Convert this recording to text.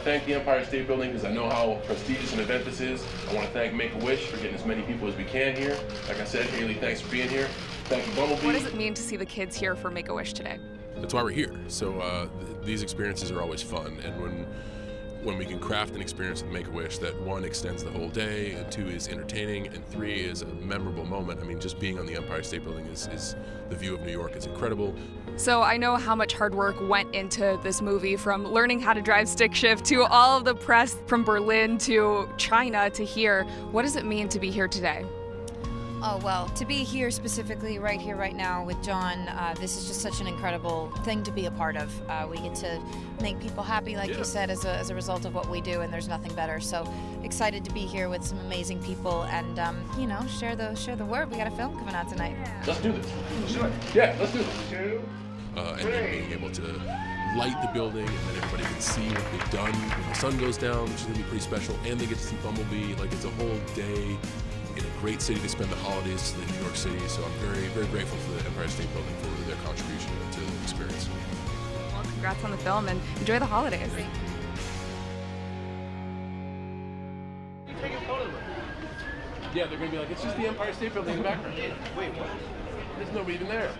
to thank the Empire State Building because I know how prestigious an event this is. I want to thank Make-A-Wish for getting as many people as we can here. Like I said, Haley, thanks for being here. Thank you, Bumblebee. What does it mean to see the kids here for Make-A-Wish today? That's why we're here. So uh, th- these experiences are always fun, and when when we can craft an experience with Make-A-Wish that one extends the whole day, and two is entertaining, and three is a memorable moment. I mean, just being on the Empire State Building is, is the view of New York is incredible. So I know how much hard work went into this movie from learning how to drive stick shift to all of the press from Berlin to China to here. What does it mean to be here today? Oh, well, to be here specifically, right here, right now with John, uh, this is just such an incredible thing to be a part of. Uh, we get to make people happy, like Yeah. you said, as a, as a result of what we do, and there's nothing better. So excited to be here with some amazing people and, um, you know, share the share the word. We got a film coming out tonight. Let's do this. Let's do it. Yeah, let's do this. uh, and then being able to light the building and then everybody can see what they've done when the sun goes down, which is gonna be pretty special. And they get to see Bumblebee. Like it's a whole day in a great city to spend the holidays in New York City. So I'm very, very grateful for the Empire State Building for their contribution to the experience. Well, congrats on the film and enjoy the holidays. Yeah, they're gonna be like, it's just the Empire State Building in the background. Wait, what? There's nobody even there.